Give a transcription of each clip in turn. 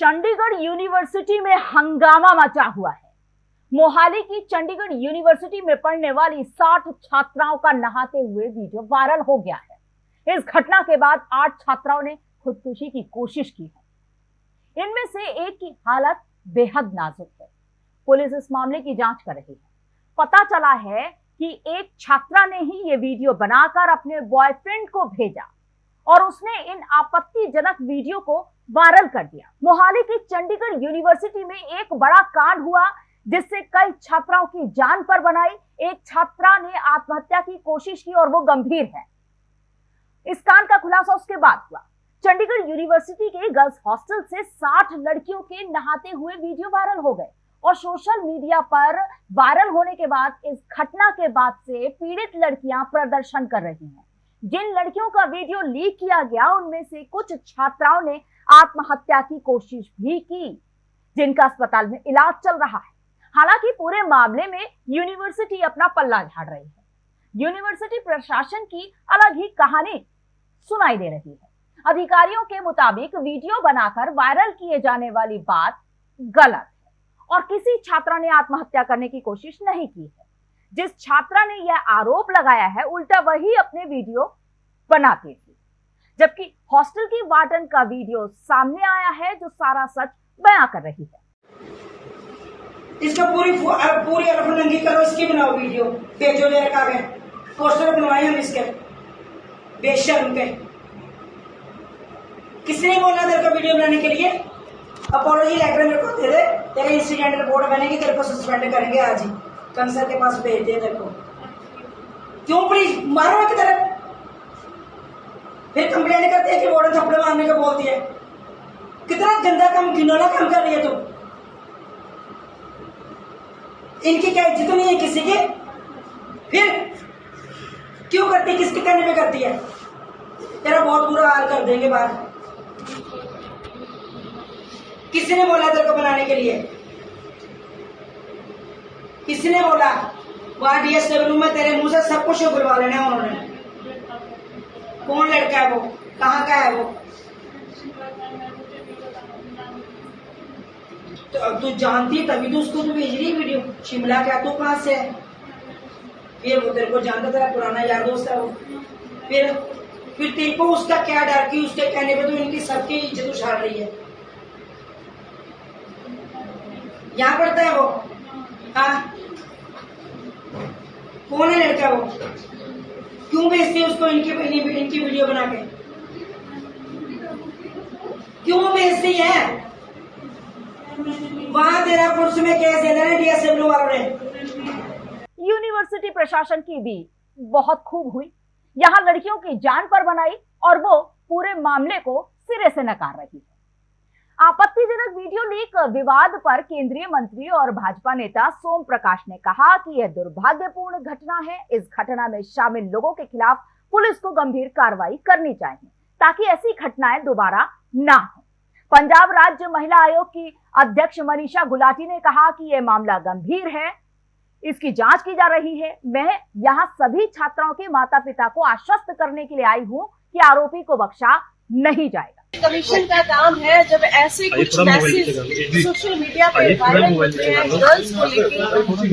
Chandigarh university में हंगामा मचा हुआ है। मोहाली की चंडीगढ़ यूनिवर्सिटी में पढ़ने वाली 60 छात्राओं का नहाते हुए वीडियो वायरल हो गया है। इस घटना के बाद आठ छात्राओं ने खुदकुशी की कोशिश की है। इनमें से एक की हालत बेहद नाजुक है। पुलिस इस मामले की जाँच कर रही है। पता चला है कि एक छात्रा ने ही ये वीडियो बनाकर अपने बॉयफ्रेंड को भेजा और उसने इन आपत्तिजनक वीडियो को वायरल कर दिया। मोहाली की चंडीगढ़ यूनिवर्सिटी में एक बड़ा कांड हुआ, जिससे कई छात्राओं की जान पर बनाई। एक छात्रा ने आत्महत्या की कोशिश की और वो गंभीर है। इस कांड का खुलासा उसके बाद हुआ। चंडीगढ़ यूनिवर्सिटी के गर्ल्स हॉस्टल से 60 लड़कियों के नहाते हुए वीडियो वायरल हो गए और सोशल मीडिया पर वायरल होने के बाद, इस घटना के बाद से पीड़ित लड़कियाँ प्रदर्शन कर रही हैं। जिन लड़कियों का वीडियो लीक किया गया, उनमें से कुछ छात्राओं ने आत्महत्या की कोशिश भी की, जिनका अस्पताल में इलाज चल रहा है। हालाँकि पूरे मामले में यूनिवर्सिटी अपना पल्ला झाड़ रही है। यूनिवर्सिटी प्रशासन की अलग ही कहानी सुनाई दे रही है। अधिकारियों के मुताबिक वीडियो बनाकर वायरल किए जाने वाली बात गलत है और किसी छात्रा ने आत्महत्या करने की कोशिश नहीं की है। जिस छात्रा ने यह आरोप लगाया है, उल्टा वही अपने वीडियो बनाती थी। जबकि हॉस्टल की वार्डन का वीडियो सामने आया है, जो सारा सच बयां कर रही है। इसका पूरी पूरी अरफनंगी करो, इसकी बनाओ वीडियो। भेजो ले रखा गए। पोस्टर बनवाए हम इसके। बेशर्म के किसने बोला तेरे को वीडियो बनाने के लिए? अपोलॉजी लेटर मेरे को दे दे। तेरे इंसिडेंट रिपोर्ट बनेगी, तेरे को सस्पेंड करेंगे आज ही। कंसर के पास भेज दे तेरे को। क्यों प्लीज़ मारो एक तरफ़। फिर कंप्लेन करते हैं कि वार्डन थप्पड़ मारने को बोलती है। कितना गंदा काम, घिनौना काम कर रही है तुम इनकी क्या इज़्ज़त नहीं है किसी की? फिर क्यों करती किसके कहने पे करती है? तेरा बहुत बुरा हाल कर देंगे बाहर। किसी ने बोला तेरे को बनाने के लिए? किसी ने बोला, वहाँ डीएसडब्ल्यू में तेरे मुँह से सब कुछ बुलवा लेना उन्होंने। कौन लड़का है वो? कहाँ का है वो? तो अब तू जानती तभी तो उसको तू भेज रही वीडियो। शिमला क्या तू कहाँ से है? फिर वो तेरे को जानता तेरा पुराना यार दोस्त है वो। फिर फिर तेरे को उसका क्या डर की उसके कहने पे तो इनकी सबकी इज़्ज़त उछाल रही है? यहाँ पढ़ता है वो? हाँ? कौन है लड़का वो? क्यों भेजते उसको इनकी इनकी वीडियो बना के? क्यों भेजती है? वहाँ तेरा पुलिस में केस देना है डीएसडब्ल्यू वालों ने। यूनिवर्सिटी प्रशासन की भी बहुत खूब हुई। यहाँ लड़कियों की जान पर बनाई और वो पूरे मामले को सिरे से नकार रही है। आपत्तिजनक वीडियो लीक विवाद पर केंद्रीय मंत्री और भाजपा नेता सोम प्रकाश ने कहा कि यह दुर्भाग्यपूर्ण घटना है। इस घटना में शामिल लोगों के खिलाफ पुलिस को गंभीर कार्रवाई करनी चाहिए, ताकि ऐसी घटनाएँ दोबारा ना हो। पंजाब राज्य महिला आयोग की अध्यक्ष मनीषा गुलाटी ने कहा कि यह मामला गंभीर है, इसकी जाँच की जा रही है। मैं यहाँ सभी छात्राओं के माता पिता को आश्वस्त करने के लिए आई हूँ कि आरोपी को बख्शा नहीं जाएगा। कमीशन का काम है जब ऐसे कुछ मैसेज सोशल मीडिया पे वायरल होते हैं गर्ल्स को लेकर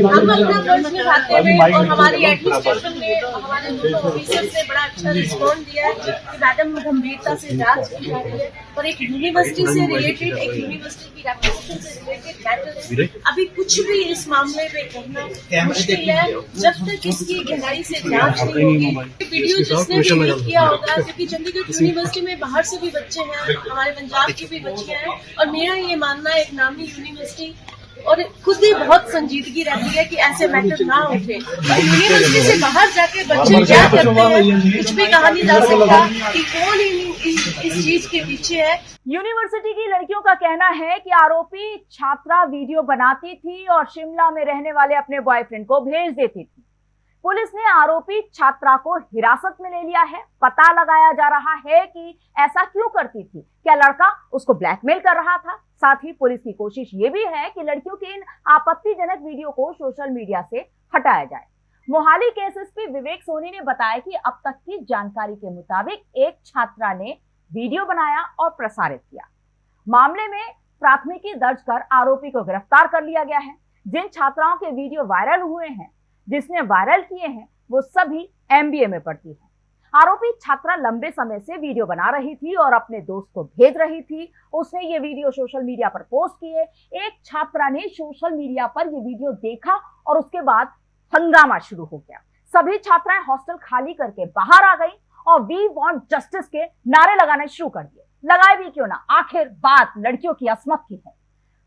हम अपना फ़र्ज़ निभाते हैं और हमारी एडमिनिस्ट्रेशन ने हमारे ऑफिसर ने बड़ा अच्छा रिस्पॉन्ड दिया है कि मैडम गंभीरता से जाँच की जा रही है और एक यूनिवर्सिटी से रिलेटेड एक यूनिवर्सिटी की रेपुटेशन से रिलेटेड मैटर अभी कुछ भी इस मामले में कहना मुश्किल है। जब तक इसकी गहराई से जाँच नहीं होगी वीडियो जिसने भी किया होगा क्योंकि चंडीगढ़ यूनिवर्सिटी में बाहर से भी बच्चे हैं हमारे पंजाब की भी बच्चियाँ हैं और मेरा ये मानना है एक नामी यूनिवर्सिटी और खुद ही बहुत संजीदगी रहती है कि ऐसे मैटर ना उठे। यूनिवर्सिटी से बाहर जाके बच्चे क्या करते हैं कुछ भी कहा नहीं जा सकता कि कौन इस चीज़ के पीछे है। यूनिवर्सिटी की लड़कियों का कहना है कि आरोपी छात्रा वीडियो बनाती थी और शिमला में रहने वाले अपने बॉयफ्रेंड को भेज देती थी। पुलिस ने आरोपी छात्रा को हिरासत में ले लिया है। पता लगाया जा रहा है कि ऐसा क्यों करती थी? क्या लड़का उसको ब्लैकमेल कर रहा था? साथ ही पुलिस की कोशिश ये भी है कि लड़कियों के इन आपत्तिजनक वीडियो को सोशल मीडिया से हटाया जाए। मोहाली के एसएसपी विवेक सोनी ने बताया कि अब तक की जानकारी के मुताबिक एक छात्रा ने वीडियो बनाया और प्रसारित किया। मामले में प्राथमिकी दर्ज कर आरोपी को गिरफ़्तार कर लिया गया है। जिन छात्राओं के वीडियो वायरल हुए हैं जिसने वायरल किए हैं, वो सभी एमबीए में पढ़ती है। आरोपी छात्रा लंबे समय से वीडियो बना रही थी और अपने दोस्त को भेज रही थी। उसने ये वीडियो सोशल मीडिया पर पोस्ट किए। एक छात्रा ने सोशल मीडिया पर ये वीडियो देखा और उसके बाद हंगामा शुरू हो गया। सभी छात्राएँ हॉस्टल खाली करके बाहर आ गई और वी वॉन्ट जस्टिस के नारे लगाने शुरू कर दिए। लगाए भी क्यों ना? आखिर बात लड़कियों की असमत की है।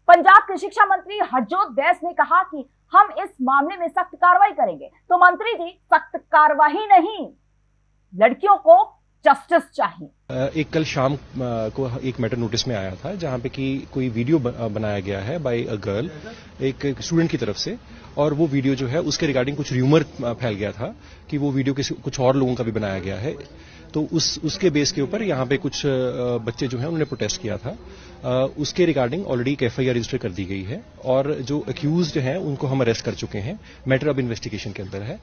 पंजाब के शिक्षा मंत्री हरजोत बैस ने कहा कि हम इस मामले में सख्त कार्रवाई करेंगे। तो मंत्री जी, सख्त कार्रवाई नहीं। लड़कियों को जस्टिस चाहिए। एक कल शाम को एक मैटर नोटिस में आया था, जहाँ पे कि कोई वीडियो बनाया गया है बाय अ गर्ल एक स्टूडेंट की तरफ़ से, और वो वीडियो जो है उसके रिगार्डिंग कुछ र्यूमर फैल गया था कि वो वीडियो किसी, कुछ और लोगों का भी बनाया गया है तो उस, उसके बेस के ऊपर यहाँ पे कुछ बच्चे जो हैं उन्होंने प्रोटेस्ट किया था उसके रिगार्डिंग ऑलरेडी एक एफआईआर रजिस्टर कर दी गई है, और जो अक्यूज हैं उनको हम अरेस्ट कर चुके हैं मैटर ऑफ़ इन्वेस्टिगेशन के अंदर है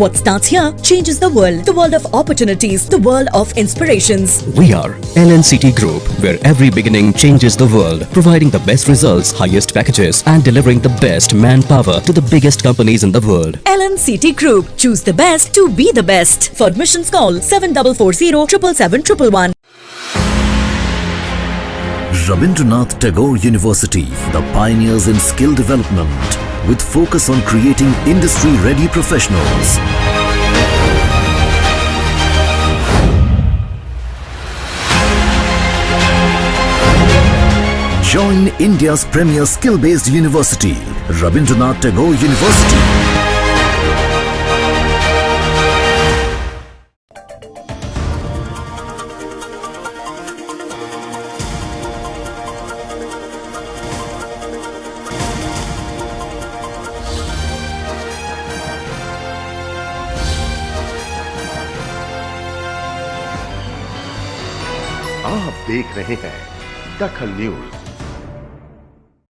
What starts here changes the world. The. We are LNCT Group, where every beginning changes the world, providing the best results, highest packages, and delivering the best manpower to the biggest companies in the world. LNCT Group. Choose the best to be the best. For admissions call 7440 777 Rabindranath Tagore University, the pioneers in skill development, with focus on creating industry-ready professionals. Join India's premier skill-based university, Rabindranath Tagore University. आप देख रहे हैं दखल news